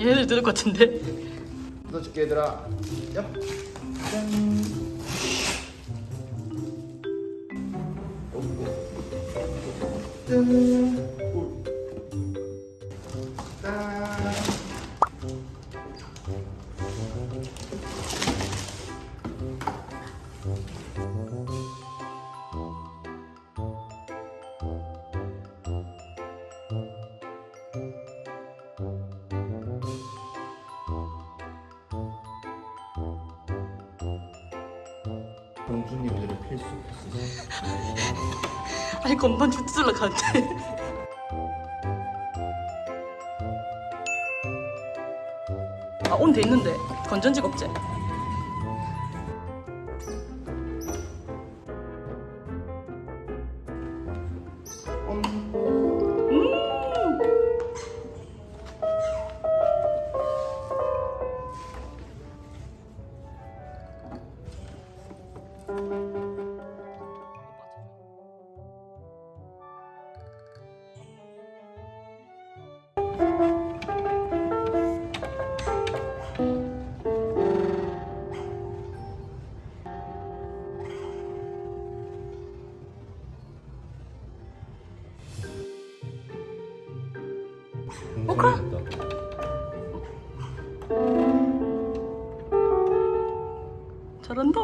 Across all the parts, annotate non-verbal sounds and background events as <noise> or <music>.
얘네들 들을 것 같은데 넣어줄게 얘들아 얍 짠. 짠. 공주님 오늘은 필수 필수 아니 건반 죽들러 가는데 아온 돼 있는데. 건전지가 없 그럼. 잘한다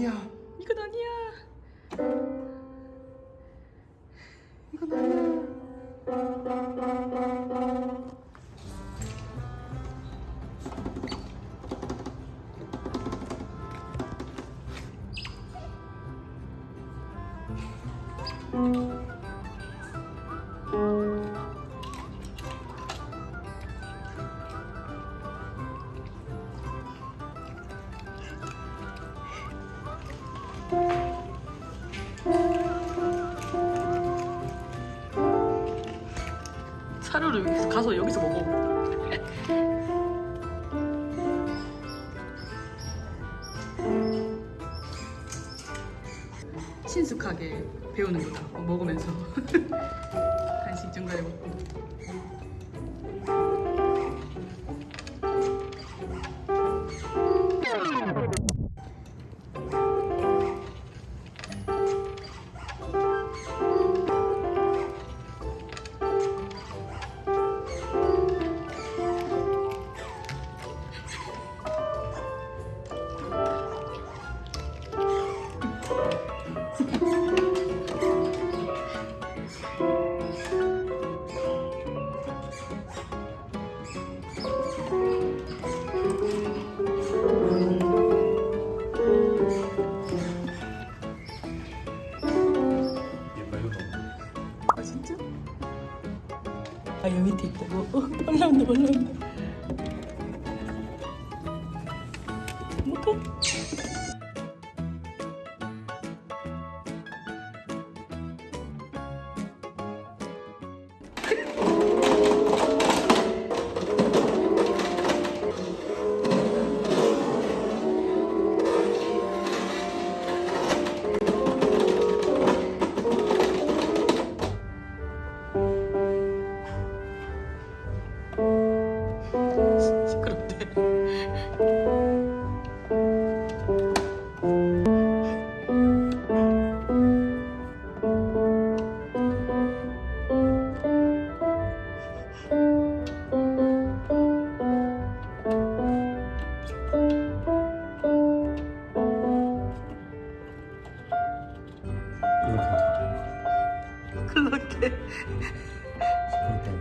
아니야. 이건 아니야. 이건 아니야 사료를 여기서 가서 여기서 먹어. 친숙하게 배우는 거다. 어, 먹으면서. <laughs> 간식 중간에 먹고 아 여기 밑에 있다 뭐 어, 올라온다 올라온다 뭐가? 그러니까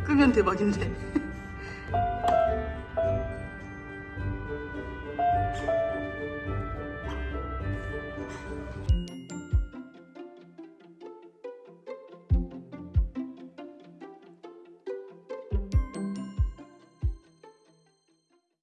끄면 대박인데